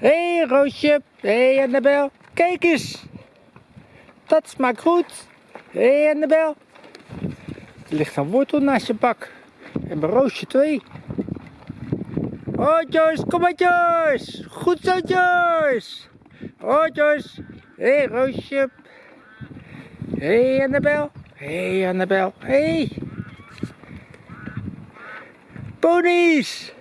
Hé hey, Roosje, hé hey, Annabel, kijk eens. Dat smaakt goed. Hé hey, Annabel. Er ligt een wortel naast je bak. En bij Roosje twee. Oh Joyce, kom maar Joyce. Goed zo Joyce. Oh Joyce. Hé hey, Roosje. Hé hey, Annabel. Hé hey, Annabel. Hé. Hey. Ponies.